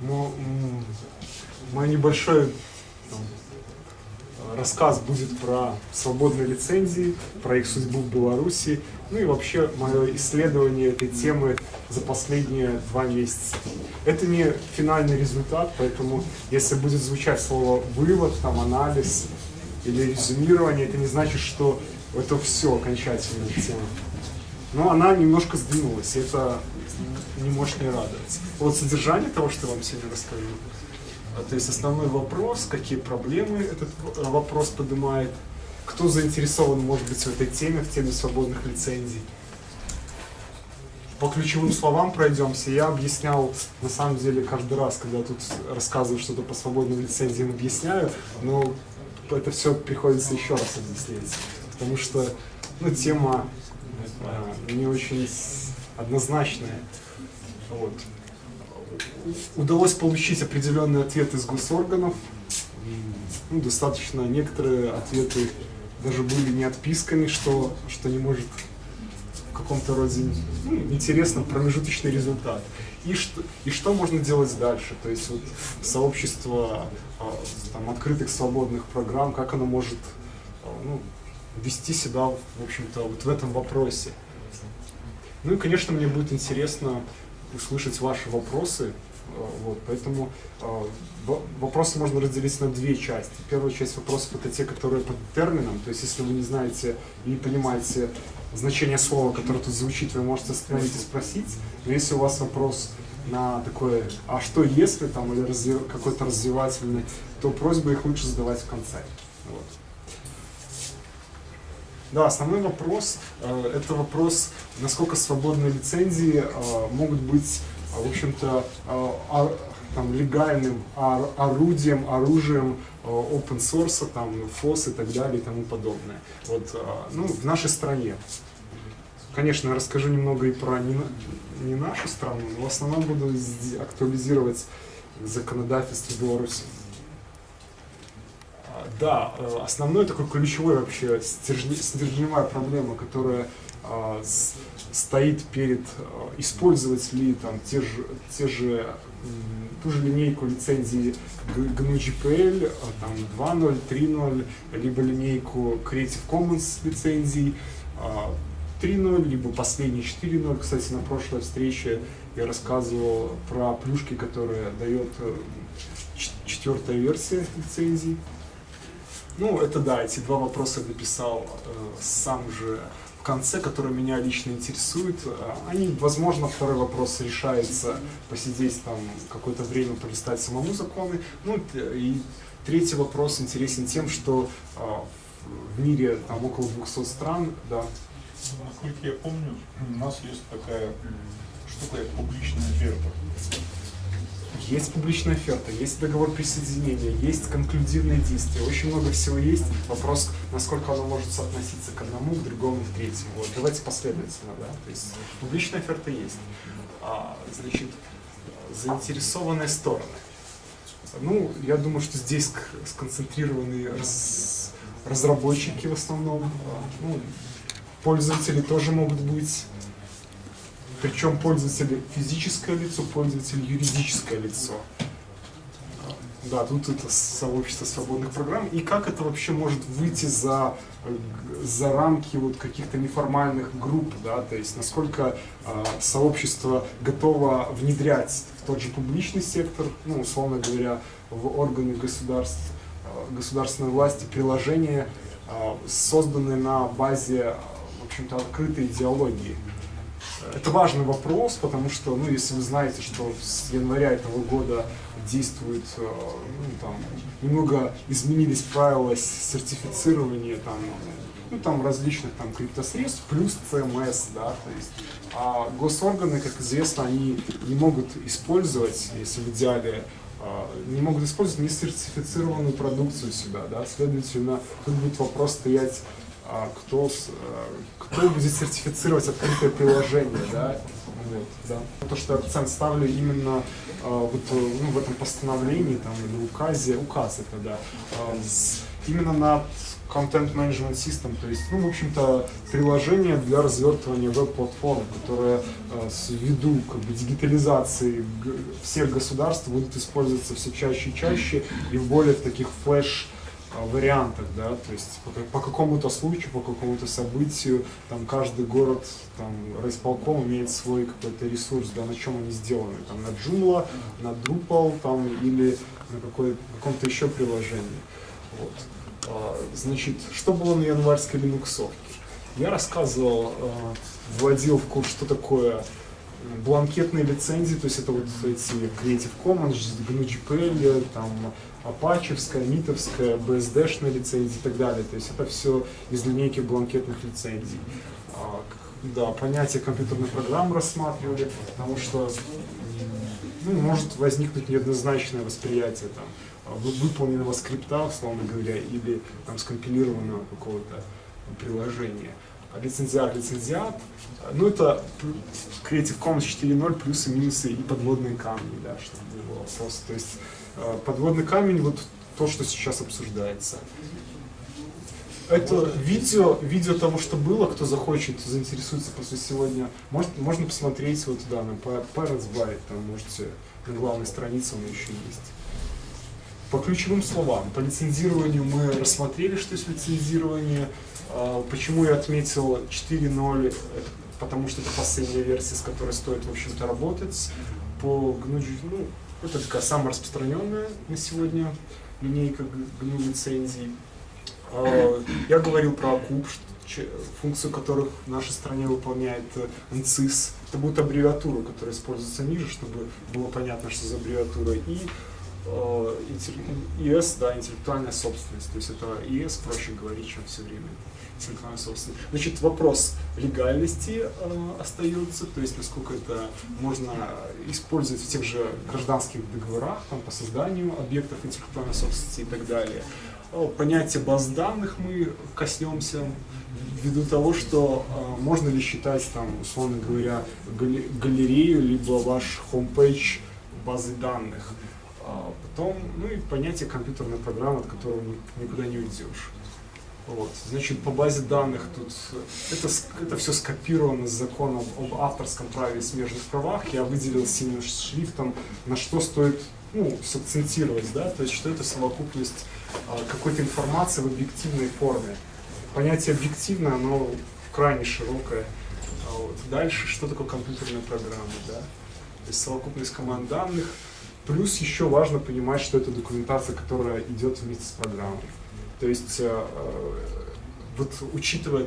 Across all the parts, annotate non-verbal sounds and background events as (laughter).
мой небольшой там, рассказ будет про свободные лицензии, про их судьбу в Беларуси, ну и вообще мое исследование этой темы за последние два месяца. Это не финальный результат, поэтому если будет звучать слово «вывод», там, «анализ» или «резюмирование», это не значит, что это все окончательная тема. Но она немножко сдвинулась, это не может не радовать. Вот содержание того, что я вам сегодня расскажу, а, то есть основной вопрос, какие проблемы этот вопрос поднимает, кто заинтересован, может быть, в этой теме, в теме свободных лицензий. По ключевым словам пройдемся. Я объяснял, на самом деле, каждый раз, когда тут рассказываю что-то по свободным лицензиям, объясняю, но это все приходится еще раз объяснять. Потому что ну, тема э, не очень однозначная. Вот. Удалось получить определенный ответ из госорганов. Ну, достаточно некоторые ответы даже были не отписками, что, что не может в каком-то роде ну, интересно промежуточный результат. И что, и что можно делать дальше? То есть вот сообщество а, там, открытых свободных программ, как оно может а, ну, вести себя, в общем-то, вот в этом вопросе. Ну и, конечно, мне будет интересно услышать ваши вопросы. Э, вот, поэтому э, вопросы можно разделить на две части. Первая часть вопросов это те, которые под термином, то есть если вы не знаете и не понимаете значение слова, которое тут звучит, вы можете остановить и спросить. Но если у вас вопрос на такое, а что если там, или какой-то развивательный, то просьба их лучше задавать в конце. Вот. Да, основной вопрос, э, это вопрос, насколько свободные лицензии э, могут быть, э, в общем-то, там, легальным орудием, оружием open source, там, FOSS и так далее и тому подобное. Вот, ну, в нашей стране. Конечно, расскажу немного и про не, не нашу страну, но в основном буду актуализировать законодательство Беларуси. Да, э, основной такой ключевой вообще стержневая проблема, которая э, стоит перед э, использовать ли там те же, те же ту же линейку лицензии GNU-GPL, там 2.0, 3.0, либо линейку Creative Commons лицензий 3.0, либо последний 4.0. Кстати, на прошлой встрече я рассказывал про плюшки, которые дает четвертая версия лицензий. Ну, это да, эти два вопроса написал э, сам же в конце, которые меня лично интересуют. Э, они, возможно, второй вопрос решается посидеть там какое-то время, полистать самому законы. Ну, и третий вопрос интересен тем, что э, в мире там около 200 стран, да. Насколько я помню, у нас есть такая штука, как публичная оферта. Есть публичная оферта, есть договор присоединения, есть конклюдивные действия, очень много всего есть. Вопрос, насколько оно может соотноситься к одному, к другому, к третьему. Вот, давайте последовательно, да. То есть публичная оферта есть. А, значит, заинтересованные стороны. Ну, я думаю, что здесь сконцентрированы раз, разработчики в основном. Ну, пользователи тоже могут быть причем пользователь физическое лицо, пользователь юридическое лицо. Да, тут это сообщество свободных программ. И как это вообще может выйти за, за рамки вот каких-то неформальных групп, да, то есть насколько э, сообщество готово внедрять в тот же публичный сектор, ну, условно говоря, в органы государств, э, государственной власти приложения, э, созданные на базе, в общем-то, открытой идеологии. Это важный вопрос, потому что, ну, если вы знаете, что с января этого года действует, э, ну, там, немного изменились правила сертифицирования, там, ну, там, различных там криптосредств, плюс CMS, да, то есть, а госорганы, как известно, они не могут использовать, если в идеале, э, не могут использовать несертифицированную продукцию себя, да, следовательно, тут будет вопрос стоять кто, э, кто будет сертифицировать открытое приложение, да, вот, да. То, что акцент ставлю именно а, вот, ну, в этом постановлении там, или указе, указ это, да, а, с, именно на Content Management System, то есть, ну, в общем-то, приложение для развертывания веб-платформ, которое э, ввиду как бы, дигитализации всех государств будут использоваться все чаще и чаще и в более таких флеш а, вариантах, да, то есть по, по какому-то случаю, по какому-то событию, там каждый город, там, райисполком имеет свой какой-то ресурс, да, на чем они сделаны, там, на Joomla, на Drupal, там, или на каком-то еще приложении, вот. А, значит, что было на январской линуксовке? Я рассказывал, а, вводил в курс, что такое бланкетные лицензии, то есть это вот эти Creative Commons, GNU-GPL, там, апачевская, митовская, BSD-шная лицензия и так далее. То есть это все из линейки бланкетных лицензий. А, да, понятие компьютерной программы рассматривали, потому что ну, может возникнуть неоднозначное восприятие там, выполненного скрипта, условно говоря, или там, скомпилированного какого-то приложения. А лицензиат, лицензиат, ну это Creative Commons 4.0 плюсы, минусы и подводные камни, да, чтобы было просто. То есть Э, подводный камень, вот то, что сейчас обсуждается. Это видео, видео того, что было, кто захочет, заинтересуется после сегодня, может, можно посмотреть вот туда, на Parents Byte, там можете, на главной странице он еще есть. По ключевым словам, по лицензированию мы рассмотрели, что есть лицензирование. А, почему я отметил 4.0, потому что это последняя версия, с которой стоит, в общем-то, работать. По GNU, ну, это такая самая распространенная на сегодня линейка GNU лицензий. А, я говорил про куб, функцию которых в нашей стране выполняет NCIS. Это будет аббревиатура, которая используется ниже, чтобы было понятно, что за аббревиатура. И э, ИС, да, интеллектуальная собственность. То есть это ИС, проще говорить, чем все время интеллектуальной собственности. Значит, вопрос легальности э, остается, то есть насколько это можно использовать в тех же гражданских договорах там, по созданию объектов интеллектуальной собственности и так далее. Понятие баз данных мы коснемся ввиду того, что э, можно ли считать, там, условно говоря, галерею, либо ваш homepage базы данных. А потом, ну и понятие компьютерной программы, от которого никуда не уйдешь. Вот. Значит, по базе данных тут это, это все скопировано с законом об авторском праве и смежных правах. Я выделил синим шрифтом, на что стоит ну, сакцентировать, да, то есть что это совокупность а, какой-то информации в объективной форме. Понятие объективно, оно крайне широкое. А вот. Дальше, что такое компьютерная программа, да? То есть совокупность команд данных. Плюс еще важно понимать, что это документация, которая идет вместе с программой. То есть, э, э, вот учитывая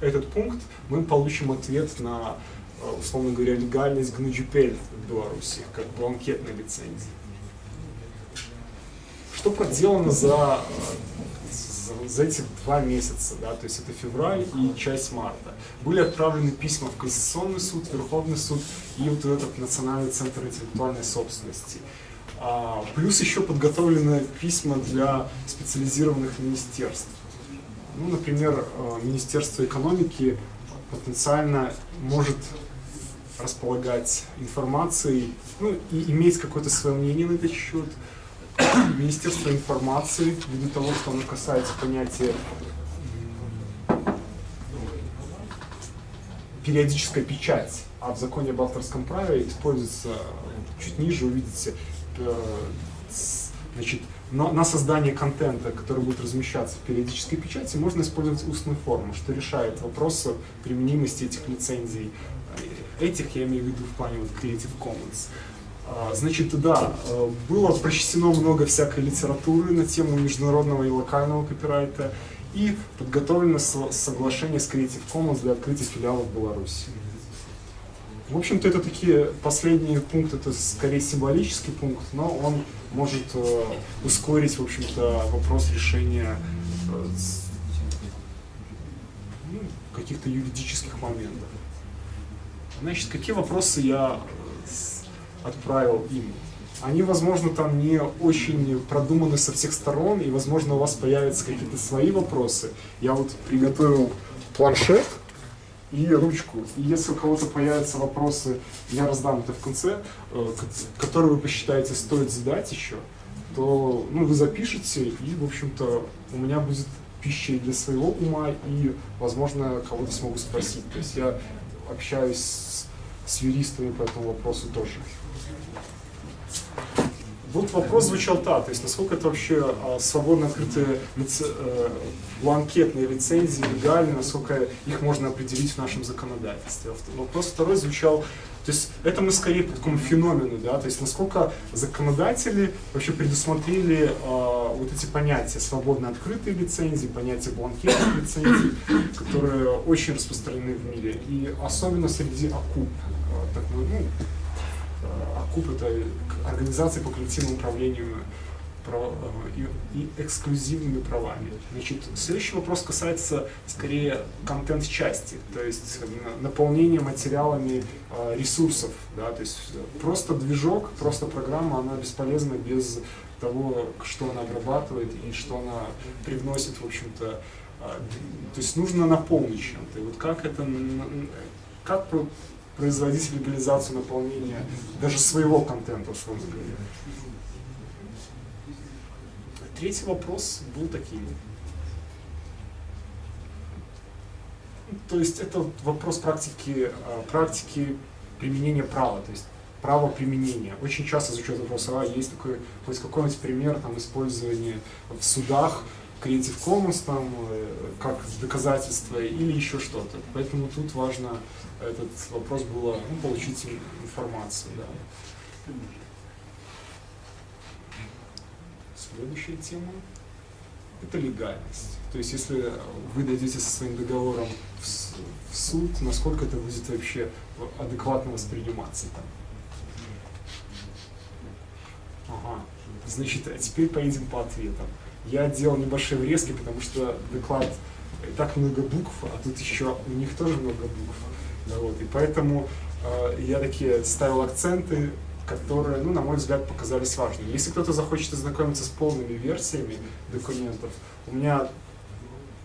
этот пункт, мы получим ответ на, э, условно говоря, легальность GNU-GPL в Беларуси, как бланкетной лицензии. Что проделано за, за, за эти два месяца, да, то есть это февраль и часть марта. Были отправлены письма в Конституционный суд, Верховный суд и вот этот Национальный центр интеллектуальной собственности. А, плюс еще подготовлены письма для специализированных министерств. Ну, например, э, Министерство экономики потенциально может располагать информацией, ну, и иметь какое-то свое мнение на этот счет. (coughs) Министерство информации, ввиду того, что оно касается понятия периодическая печать, а в законе об авторском праве используется чуть ниже, увидите, Э, значит, на, на создание контента, который будет размещаться в периодической печати, можно использовать устную форму, что решает вопрос применимости этих лицензий. Э, этих я имею в виду в плане вот Creative Commons. А, значит, да, э, было прочтено много всякой литературы на тему международного и локального копирайта, и подготовлено соглашение с Creative Commons для открытия филиалов в Беларуси. В общем-то, это такие последние пункты, это скорее символический пункт, но он может э, ускорить, в общем-то, вопрос решения э, ну, каких-то юридических моментов. Значит, какие вопросы я э, отправил им? Они, возможно, там не очень продуманы со всех сторон, и, возможно, у вас появятся какие-то свои вопросы. Я вот приготовил планшет, и ручку. И если у кого-то появятся вопросы, я раздам это в конце, э, которые вы посчитаете стоит задать еще, то ну, вы запишете, и, в общем-то, у меня будет пищей для своего ума и, возможно, кого-то смогу спросить. То есть я общаюсь с, с юристами по этому вопросу тоже. Вот вопрос звучал так, то есть насколько это вообще а, свободно открытые лице, э, бланкетные лицензии легальны, насколько их можно определить в нашем законодательстве. Вопрос второй звучал, то есть это мы скорее по такому феномену, да, то есть насколько законодатели вообще предусмотрели э, вот эти понятия свободно открытые лицензии, понятия бланкетных лицензий, которые очень распространены в мире, и особенно среди АКУП, э, так, ну, АКУП это организация по коллективному управлению прав, и, и эксклюзивными правами. Значит, следующий вопрос касается скорее контент-части, то есть наполнения материалами э, ресурсов. Да, то есть просто движок, просто программа, она бесполезна без того, что она обрабатывает и что она привносит, в общем-то. Э, то есть нужно наполнить чем-то. И вот как это, как производить легализацию наполнения даже своего контента, условно говоря. Третий вопрос был таким. То есть это вопрос практики, а, практики применения права, то есть право применения. Очень часто звучит вопрос, а есть такой, хоть какой-нибудь пример там, использования в судах Creative Commons там, э, как доказательство или еще что-то. Поэтому тут важно этот вопрос было ну, получить информацию. Да. Следующая тема – это легальность. То есть, если вы дойдете со своим договором в, в суд, насколько это будет вообще адекватно восприниматься там. Ага. Значит, а теперь поедем по ответам. Я делал небольшие врезки, потому что доклад и так много букв, а тут еще у них тоже много букв. Да, вот, и поэтому э, я такие ставил акценты, которые, ну, на мой взгляд, показались важными. Если кто-то захочет ознакомиться с полными версиями документов, у меня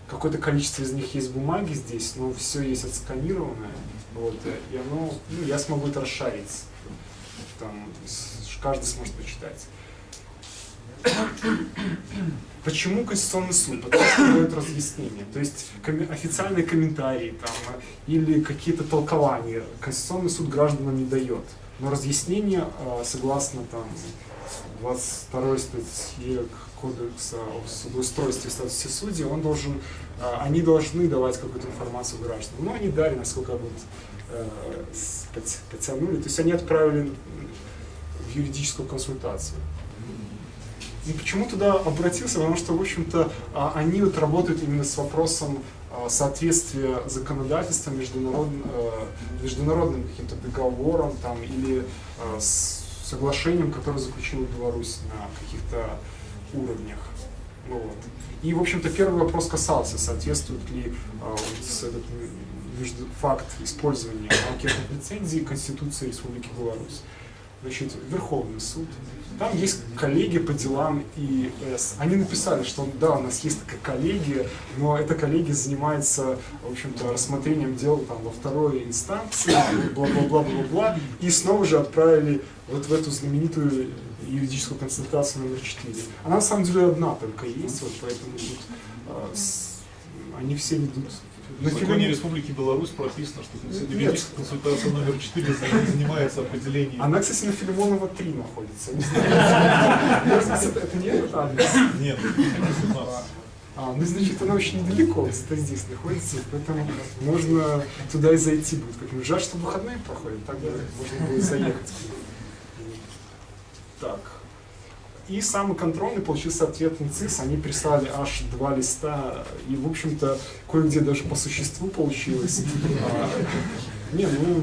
какое-то количество из них есть бумаги здесь, но все есть отсканированное, вот, и оно, ну, я смогу это расшарить, там, каждый сможет почитать. Почему Конституционный суд? Потому что дает разъяснение. То есть коми официальные комментарии там, или какие-то толкования Конституционный суд гражданам не дает. Но разъяснение, а, согласно там, 22 статье Кодекса о судоустройстве и статусе судей, он должен, а, они должны давать какую-то информацию гражданам. Но они дали, насколько вот, э, потянули. То есть они отправили в юридическую консультацию. И почему туда обратился? Потому что, в общем-то, а, они вот работают именно с вопросом а, соответствия законодательства международным, э, международным каким-то договором там, или а, с соглашением, которое заключила Беларусь на каких-то уровнях. Ну, вот. И, в общем-то, первый вопрос касался, соответствует ли вот, этот факт использования анкетных лицензий Конституции Республики Беларусь. Значит, Верховный суд, там есть коллеги по делам ИС. Они написали, что да, у нас есть такая коллегия, но эта коллегия занимается, в общем-то, рассмотрением дел там, во второй инстанции, бла-бла-бла-бла-бла, и снова же отправили вот в эту знаменитую юридическую консультацию номер 4. Она на самом деле одна только есть, вот поэтому тут э, они все ведут в законе Республики Беларусь прописано, что юридическая консультация номер 4 занимается определением. Она, кстати, на Филимонова 3 находится. Это не этот адрес? Нет, а, ну, значит, она очень недалеко, где-то здесь находится, поэтому можно туда и зайти будет. Как жаль, что выходные проходят, так можно будет заехать. Так. И самый контрольный получился ответ НЦИС, они прислали аж два листа, и, в общем-то, кое-где даже по существу получилось. А, не, ну,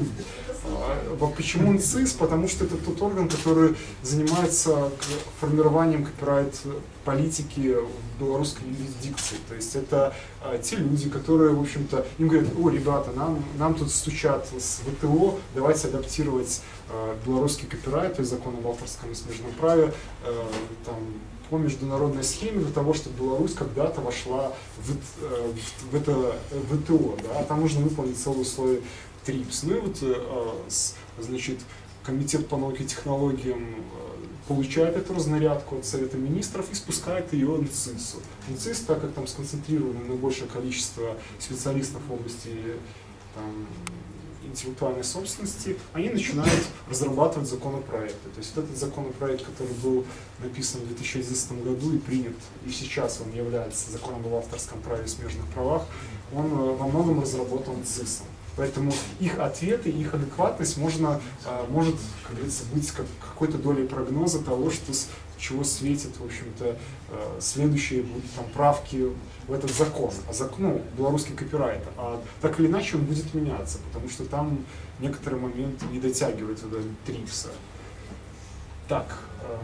почему НЦИС? Потому что это тот орган, который занимается формированием копирайт политики в белорусской юрисдикции. То есть это а, те люди, которые, в общем-то, им говорят, о, ребята, нам, нам тут стучат с ВТО, давайте адаптировать а, белорусский копирайт, то есть закон об авторском и смежном праве, а, там, по международной схеме для того, чтобы Беларусь когда-то вошла в, э, в, в это ВТО. Да? Там нужно выполнить целый условие ТРИПС. Ну и вот, э, значит, комитет по науке и технологиям э, получает эту разнарядку от Совета Министров и спускает ее на ЦИСу. ЦИС, так как там сконцентрировано наибольшее количество специалистов в области там, интеллектуальной собственности, они начинают разрабатывать законопроекты. То есть вот этот законопроект, который был написан в 2011 году и принят, и сейчас он является законом об авторском праве и смежных правах, он э, во многом разработан ЦИСом. Поэтому их ответы, их адекватность можно, э, может, как говорится, быть как, какой-то долей прогноза того, что с чего светит, в общем-то, э, следующие будут там правки в этот закон, а закон, ну, белорусский копирайт, а так или иначе он будет меняться, потому что там некоторые моменты не дотягивают до трипса. Так, э,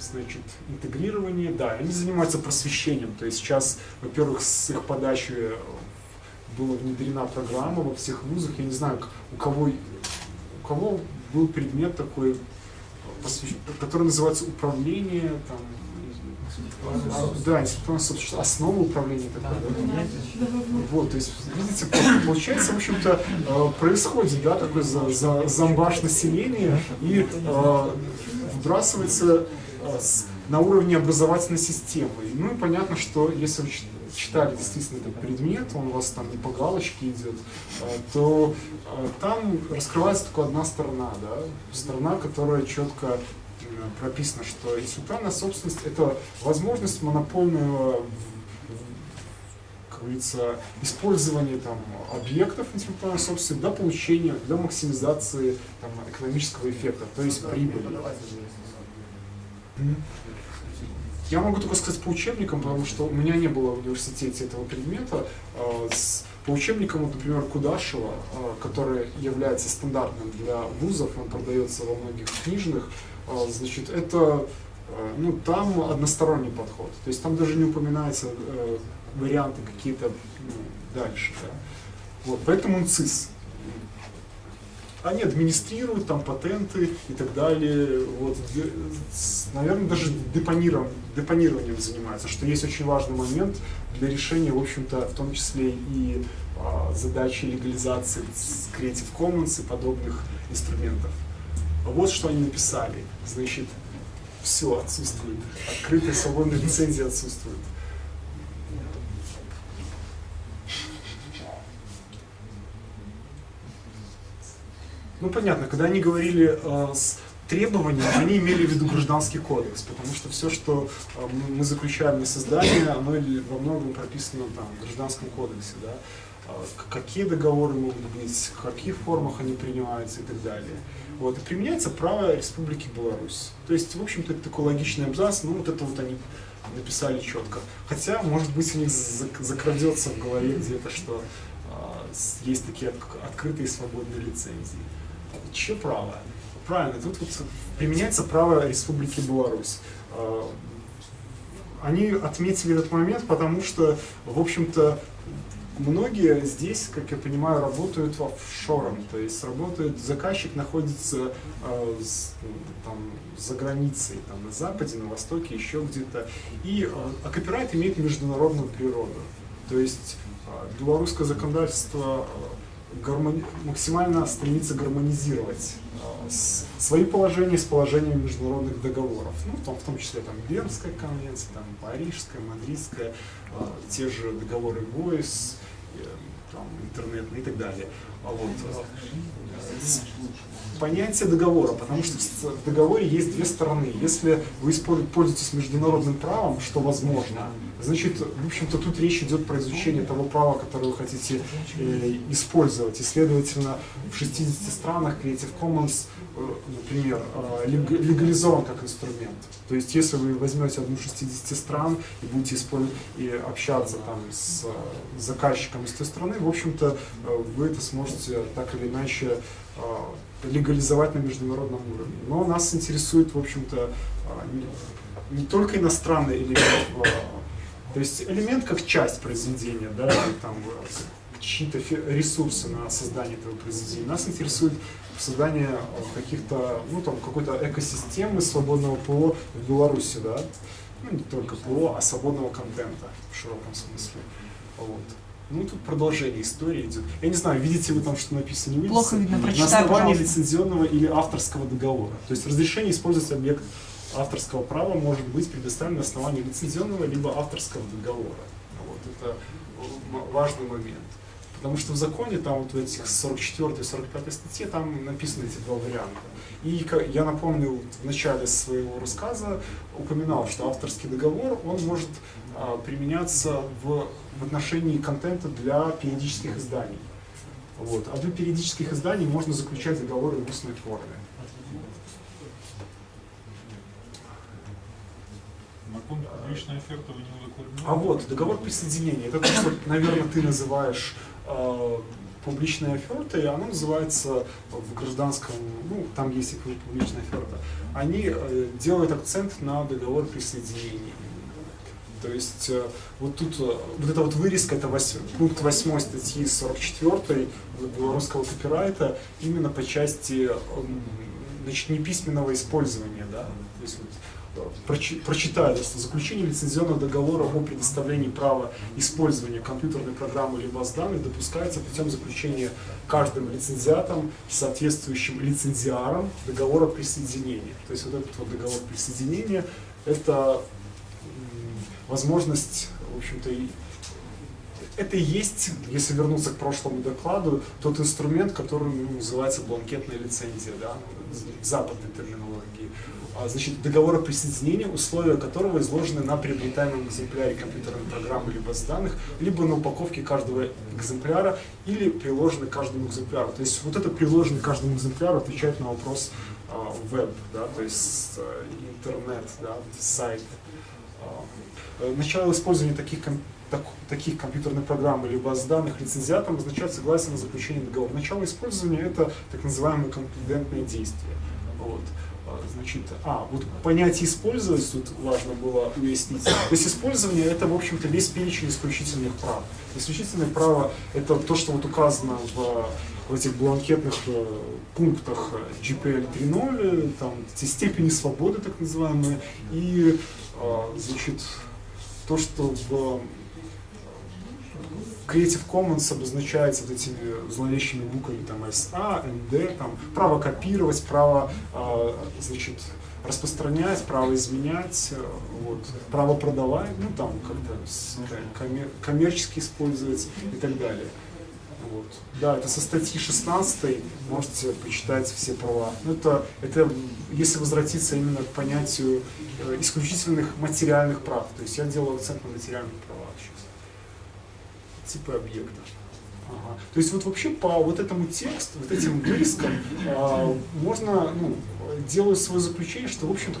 значит, интегрирование, да, они занимаются просвещением, то есть сейчас, во-первых, с их подачи была внедрена программа во всех вузах, я не знаю, у кого, у кого был предмет такой который называется управление, там, да, собственность, основа управления такое, да? Вот, то есть, видите, получается, в общем-то, э, происходит, да, такой за, за, зомбаш населения и э, вбрасывается э, на уровне образовательной системы. Ну и понятно, что если читали действительно этот предмет, он у вас там не по галочке идет, э, то э, там раскрывается только одна сторона, да, сторона, которая четко прописано, что интеллектуальная собственность – это возможность монопольного как говорится, использования там, объектов интеллектуальной собственности для получения, для максимизации там, экономического эффекта, то есть прибыли. Я могу только сказать по учебникам, потому что у меня не было в университете этого предмета. А, по учебникам, вот, например, Кудашева, а, который является стандартным для вузов, он продается во многих книжных, а, значит, это ну, там односторонний подход. То есть там даже не упоминаются э, варианты какие-то ну, дальше. Да. Вот, поэтому он ЦИС они администрируют там патенты и так далее. Вот, наверное, даже депонированием, депонированием занимаются, что есть очень важный момент для решения, в общем-то, в том числе и а, задачи легализации Creative Commons и подобных инструментов. Вот что они написали. Значит, все отсутствует. Открытая свободная лицензия отсутствует. Ну понятно, когда они говорили э, с требованиями, они имели в виду гражданский кодекс, потому что все, что э, мы заключаем на создание, оно во многом прописано там, в гражданском кодексе. Да? Э, какие договоры могут быть, в каких формах они принимаются и так далее. Вот, и применяется право Республики Беларусь. То есть, в общем-то, это такой логичный абзац, ну вот это вот они написали четко. Хотя, может быть, у них закрадется в голове где-то, что э, есть такие открытые свободные лицензии. Чье право? Правильно, тут вот применяется право Республики Беларусь. А, они отметили этот момент, потому что, в общем-то, многие здесь, как я понимаю, работают в офшором, то есть работает, заказчик находится э, с, там, за границей, там, на Западе, на Востоке, еще где-то, и, э, а копирайт имеет международную природу. То есть э, белорусское законодательство гармони... максимально стремится гармонизировать э, свои положения с положениями международных договоров. Ну, в, том, в том числе там Бернская конвенция, там Парижская, Мадридская, э, те же договоры ГОИС, э, там, интернетные и так далее. А вот, э, понятие договора, потому что в договоре есть две стороны. Если вы пользуетесь международным правом, что возможно, значит, в общем-то, тут речь идет про изучение того права, которое вы хотите э, использовать. И, следовательно, в 60 странах Creative Commons, э, например, э, легализован как инструмент. То есть, если вы возьмете одну 60 стран и будете использовать и общаться там с заказчиком из той страны, в общем-то, э, вы это сможете так или иначе э, легализовать на международном уровне. Но нас интересует, в общем-то, э, не только иностранный элемент то есть элемент как часть произведения, да, там чьи-то ресурсы на создание этого произведения. Нас интересует создание каких-то, ну там, какой-то экосистемы свободного ПО в Беларуси, да. Ну, не только ПО, а свободного контента в широком смысле. Вот. Ну, тут продолжение истории идет. Я не знаю, видите вы там, что написано, не видите? Плохо видно, На прочитай, основании пожалуйста. лицензионного или авторского договора. То есть разрешение использовать объект авторского права может быть предоставлено на основании лицензионного либо авторского договора. Вот это важный момент. Потому что в законе, там вот в этих 44 и 45 статье, там написаны эти два варианта. И я напомню, вот в начале своего рассказа упоминал, что авторский договор, он может а, применяться в, в отношении контента для периодических изданий. Вот. А для периодических изданий можно заключать договоры в устной форме. А вот, договор присоединения, это то, что, наверное, ты называешь э, публичной офертой, оно называется в гражданском, ну, там есть и публичная оферта, они э, делают акцент на договор присоединения. То есть э, вот тут э, вот эта вот вырезка, это вось- пункт 8 статьи 44 белорусского копирайта именно по части м, значит, неписьменного использования, да, то есть вот, прочи- прочитаю, да, что заключение лицензионного договора о предоставлении права использования компьютерной программы или баз данных допускается путем заключения каждым лицензиатом, соответствующим лицензиаром договора присоединения. То есть вот этот вот договор присоединения это возможность, в общем-то, это и есть, если вернуться к прошлому докладу, тот инструмент, который ну, называется бланкетная лицензия, да, в западной терминологии. А, Значит, договор о присоединении, условия которого изложены на приобретаемом экземпляре компьютерной программы либо с данных, либо на упаковке каждого экземпляра, или приложены каждому экземпляру. То есть вот это приложенный к каждому экземпляру отвечает на вопрос а, веб, да, то есть э, интернет, да, сайт. А, Начало использования таких, ком- так- таких компьютерных программ или баз данных лицензиатом означает согласие на заключение договора. Начало использования это так называемые конклюдентные действия. Вот. А, Значит, а, вот понятие использовать тут важно было уяснить. То есть использование это, в общем-то, весь перечень исключительных прав. Исключительное право это то, что вот указано в, в этих бланкетных э, пунктах GPL 3.0, там степени свободы так называемые, и а, значит, то, что в Creative Commons обозначается вот этими зловещими буквами там SA, ND, там право копировать, право а, значит, распространять, право изменять, э, вот, право продавать, ну там как-то коммер- коммерчески использовать и так далее. Вот. Да, это со статьи 16 можете почитать все права. Ну, это, это если возвратиться именно к понятию э, исключительных материальных прав. То есть я делаю акцент на материальных правах сейчас. Типы объекта. Ага. То есть вот вообще по вот этому тексту, вот этим вырезкам а, можно, ну, делаю свое заключение, что в общем-то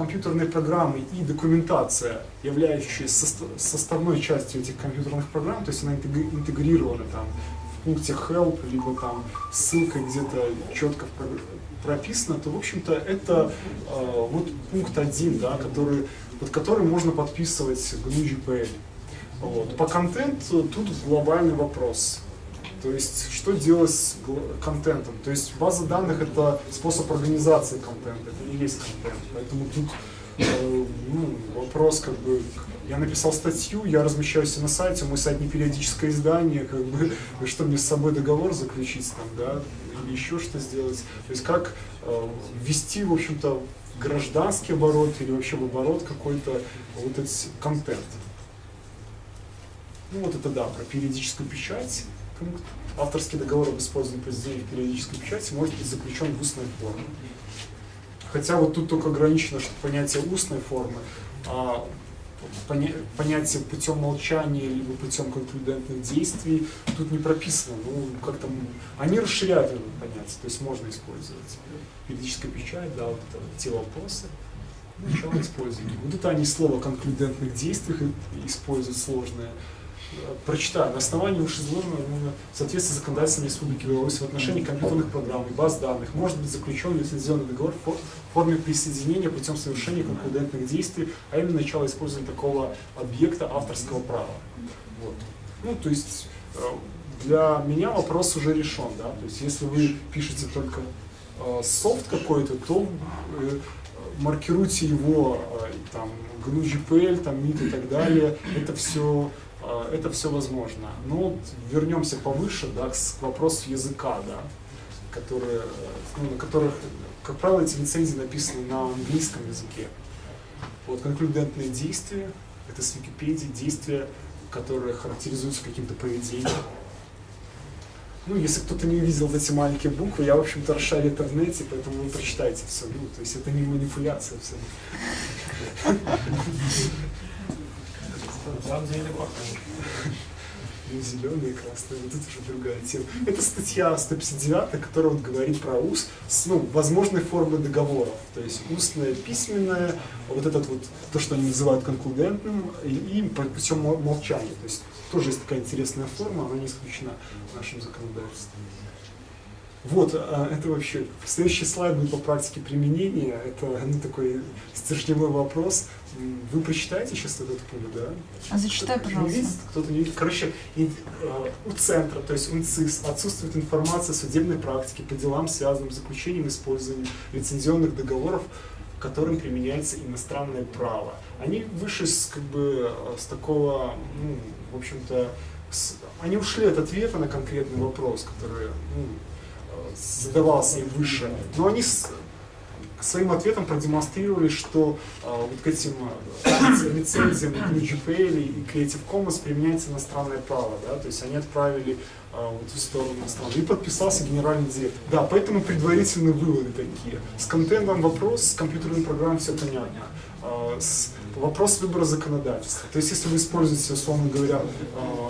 компьютерные программы и документация, являющаяся составной частью этих компьютерных программ, то есть она интегри- интегрирована там в пункте help, либо там ссылкой где-то четко прописано, то в общем-то это а, вот пункт один, да, который, под который можно подписывать GNU-GPL. Вот. По контенту тут глобальный вопрос. То есть, что делать с контентом? То есть, база данных – это способ организации контента, это не есть контент. Поэтому тут э, ну, вопрос, как бы, я написал статью, я размещаюсь на сайте, мой сайт не периодическое издание, как бы, (laughs) что мне с собой договор заключить там, да, или еще что сделать. То есть, как э, ввести, в общем-то, гражданский оборот или вообще в оборот какой-то вот этот контент. Ну вот это да, про периодическую печать. Пункт. Авторский договор об использовании произведений в периодической печати может быть заключен в устной форме. Хотя вот тут только ограничено, что понятие устной формы, а поня- понятие путем молчания либо путем конклюдентных действий тут не прописано. Ну, как там, они расширяют это понятие, то есть можно использовать. Периодическая печать, да, вот это те вопросы. Начало использования. Вот это они слово конклюдентных действий используют сложное. Прочитаю. На основании вышеизложенного в соответствии с законодательством Республики Беларусь в отношении компьютерных программ и баз данных может быть заключен лицензионный договор в фо- в форме присоединения путем совершения конклюдентных действий, а именно начало использования такого объекта авторского права. Вот. Ну, то есть э, для меня вопрос уже решен, да, то есть если вы пишете только э, софт какой-то, то э, маркируйте его э, там GNU GPL, там MIT и так далее, это все это все возможно. Но вот вернемся повыше, да, к вопросу языка, да, которые, э, ну, на которых, как правило, эти лицензии написаны на английском языке. Вот конклюдентные действия, это с Википедии, действия, которые характеризуются каким-то поведением. Ну, если кто-то не увидел эти маленькие буквы, я, в общем-то, расшарю интернете, поэтому вы прочитайте все. Ну, то есть это не манипуляция все. На самом деле похоже. Ну, зеленые, красные, вот тут уже другая тема. Это статья 159, которая вот говорит про УС, с, ну, возможные формы договоров. То есть устное, письменное, вот этот вот, то, что они называют конклюдентным, и, и путем мол- молчания. То есть тоже есть такая интересная форма, она не исключена нашим законодательством. Вот, а, это вообще. Следующий слайд будет по практике применения. Это ну, такой стержневой вопрос. Вы прочитаете сейчас этот пункт, да? А зачитай, не пожалуйста. видит, кто-то не видит. Короче, э, у центра, то есть УНЦИС, отсутствует информация о судебной практике по делам, связанным с заключением и использованием лицензионных договоров, которым применяется иностранное право. Они вышли с, как бы, с такого, ну, в общем-то, с- они ушли от ответа на конкретный вопрос, который ну, задавался им выше, но они с- своим ответом продемонстрировали, что э, вот к этим лиц- лицензиям к GPL и Creative Commons применяется иностранное право, да, то есть они отправили э, вот в сторону иностранного. И подписался генеральный директор. Да, поэтому предварительные выводы такие. С контентом вопрос, с компьютерным программой все понятно. С- вопрос выбора законодательства. То есть если вы используете, условно говоря,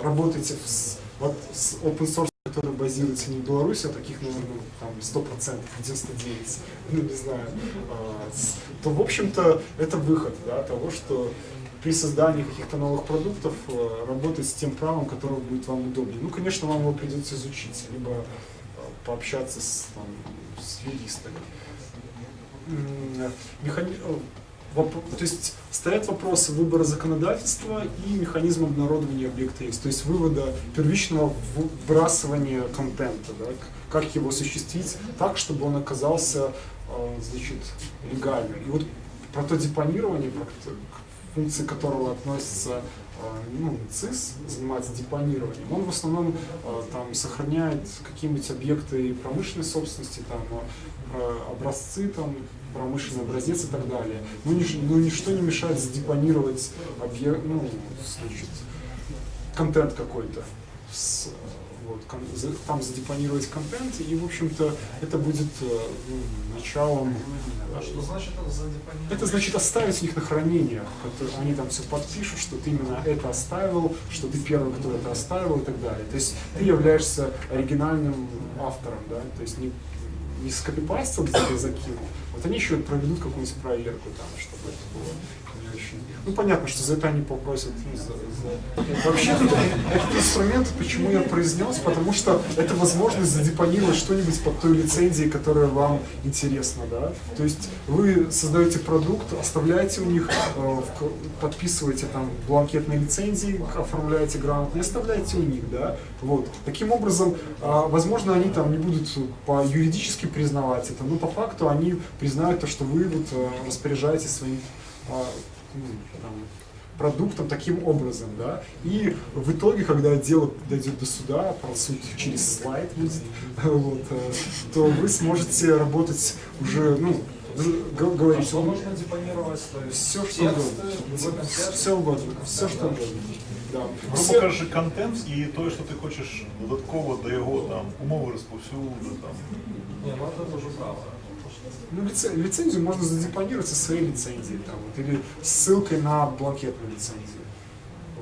работаете с, вот с open source который базируется не в Беларуси, а таких, наверное, там 100%, 99, ну не знаю, а, то, в общем-то, это выход да, того, что при создании каких-то новых продуктов э, работать с тем правом, которое будет вам удобнее. Ну, конечно, вам его придется изучить, либо э, пообщаться с, там, с юристами. Воп- То есть стоят вопросы выбора законодательства и механизма обнародования объекта есть, то есть вывода первичного вбрасывания контента, да, как его осуществить так, чтобы он оказался э, значит, легальным. И вот про то депонирование, про т- к функции которого относится э, ну, ЦИС, занимается депонированием, он в основном э, там сохраняет какие-нибудь объекты промышленной собственности, там образцы, там, промышленный образец и так далее. Но, нич- но ничто не мешает задепонировать объект, ну, значит, контент какой-то. Вот, кон- там задепонировать контент, и, в общем-то, это будет э, ну, началом А что значит это за депонирование? это значит оставить у них на хранение. Они там все подпишут, что ты именно это оставил, что ты первый, кто это оставил и так далее. То есть ты являешься оригинальным автором, да, то есть не, не где-то закинул. Вот они еще проведут какую-нибудь проверку там, чтобы это было очень... Ну, понятно, что за это они попросят. ну, за- за- Вообще, этот, инструмент, почему я произнес, потому что это возможность задепонировать что-нибудь под той лицензией, которая вам интересна, да. То есть вы создаете продукт, оставляете у них, э, подписываете там бланкетные лицензии, оформляете грамотно и оставляете у них, да. Вот. Таким образом, а, возможно, они там не будут по юридически признавать это, но по факту они признают то, что вы вот э, распоряжаетесь своим а, там, продуктом таким образом, да, и в итоге, когда дело дойдет до суда, про суд через слайд будет, вот, э, то вы сможете работать уже, ну, говорить, Что можно депонировать? Все что тексты, угодно, контекст? все угодно, все что угодно, да. Грубо кажучи, контент і той, що ти хочеш додатково до його там умови розповсюду, там Не, ну это тоже правда. Ну, лице- лицензию можно задепонировать со своей лицензией, там, вот, или ссылкой на бланкетную лицензию.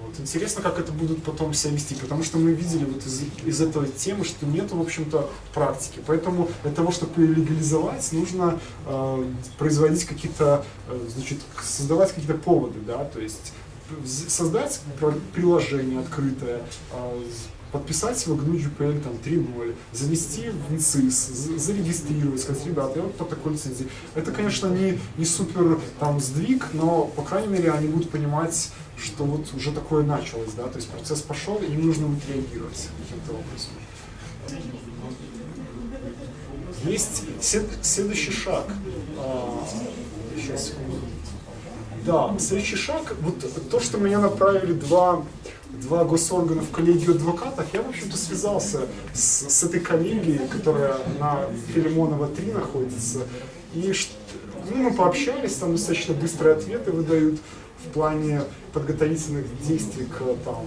Вот. Интересно, как это будут потом себя вести, потому что мы видели вот из, из этой темы, что нет, в общем-то, практики. Поэтому для того, чтобы легализовать, нужно э, производить какие-то, э, значит, создавать какие-то поводы, да, то есть создать приложение открытое, э, подписать его GNU GPL там 3.0, завести в НЦИС, за- зарегистрировать, сказать, ребята, я вот по такой лицензии. Это, конечно, не, не супер там сдвиг, но, по крайней мере, они будут понимать, что вот уже такое началось, да, то есть процесс пошел, и им нужно будет реагировать каким-то образом. Есть след- следующий шаг. А, сейчас. Да, следующий шаг, вот то, что меня направили два, два госоргана в коллегию адвокатов, я, в общем-то, связался с, с этой коллегией, которая на Филимонова 3 находится, и ну, мы пообщались, там достаточно быстрые ответы выдают в плане подготовительных действий к, там,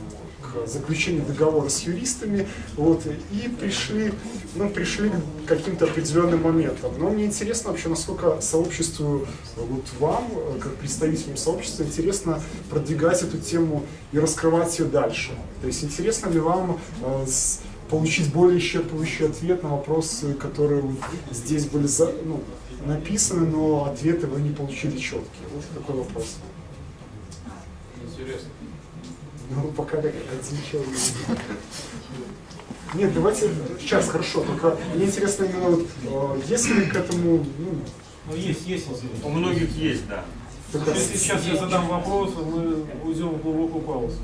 к заключению договора с юристами, вот, и пришли, ну, пришли к каким-то определенным моментам. Но мне интересно вообще, насколько сообществу, вот вам, э, как представителям сообщества, интересно продвигать эту тему и раскрывать ее дальше. То есть интересно ли вам э, получить более исчерпывающий ответ на вопросы, которые здесь были за- ну, написаны, но ответы вы не получили четкие. Вот такой вопрос. Интересно. Ну, пока человек. Нет, давайте сейчас хорошо, только мне интересно именно вот, э, если к этому, ну, Ну, есть, есть. У многих есть, да. только Если сейчас я задам вопрос, мы уйдем в глубокую паузу.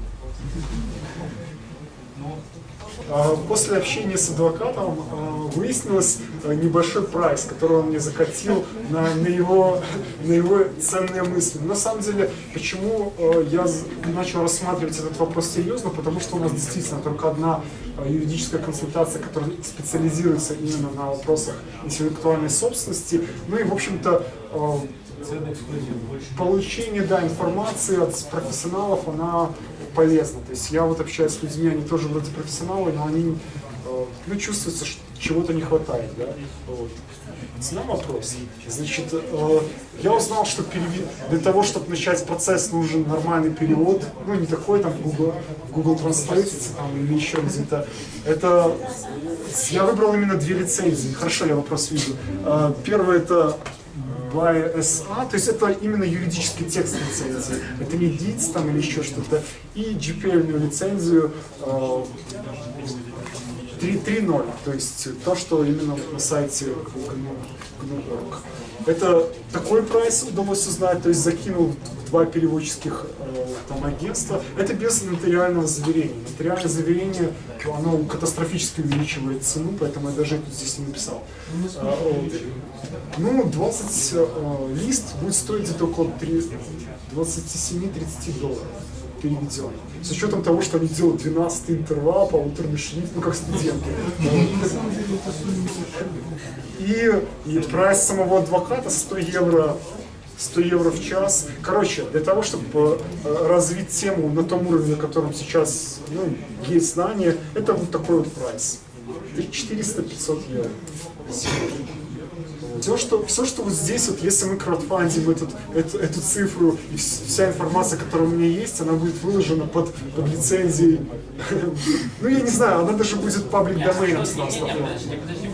А, После общения с адвокатом а, выяснилось а, небольшой прайс, который он мне закатил на, на, его, на его ценные мысли. На самом деле, почему я начал рассматривать этот вопрос серьезно, потому что у нас действительно только одна юридическая консультация, которая специализируется именно на вопросах интеллектуальной собственности. Ну и, в общем-то, получение да, информации от профессионалов, она полезна. То есть я вот общаюсь с людьми, они тоже вроде профессионалы, но они, э, ну, чувствуется, что чего-то не хватает, да. Вот. Цена вопрос. Значит, э, я узнал, что для того, чтобы начать процесс, нужен нормальный перевод, ну, не такой там Google, Google Translate там, или еще где-то. Это я выбрал именно две лицензии. Хорошо, я вопрос вижу. Э, Первое это by SA, то есть это именно юридический текст лицензии. Это не DITS там или еще что-то. И GPL лицензию э, 3.3.0, то есть то, что именно на сайте GNU.org. Это такой прайс удалось узнать, то есть закинул два переводческих э, там, агентства. Это без нотариального заверения. Нотариальное заверение, оно катастрофически увеличивает цену, поэтому я даже это здесь не написал. А. Ну, 20 э, лист будет стоить где-то около 3 27-30 долларов переведен. С учетом того, что они делают 12 интервал, полуторный шрифт, ну как студенты. И, и прайс самого адвоката 100 евро 100 евро в час. Короче, для того, чтобы э, развить тему на том уровне, на котором сейчас ну, есть знания, это вот такой вот прайс. 400-500 евро. Все что, все, что вот здесь, вот, если мы краудфандим этот, эту, эту цифру, и вс- вся информация, которая у меня есть, она будет выложена под, под лицензией. (laughs) Ну, я не знаю, она даже будет паблик доменом подожди, подожди,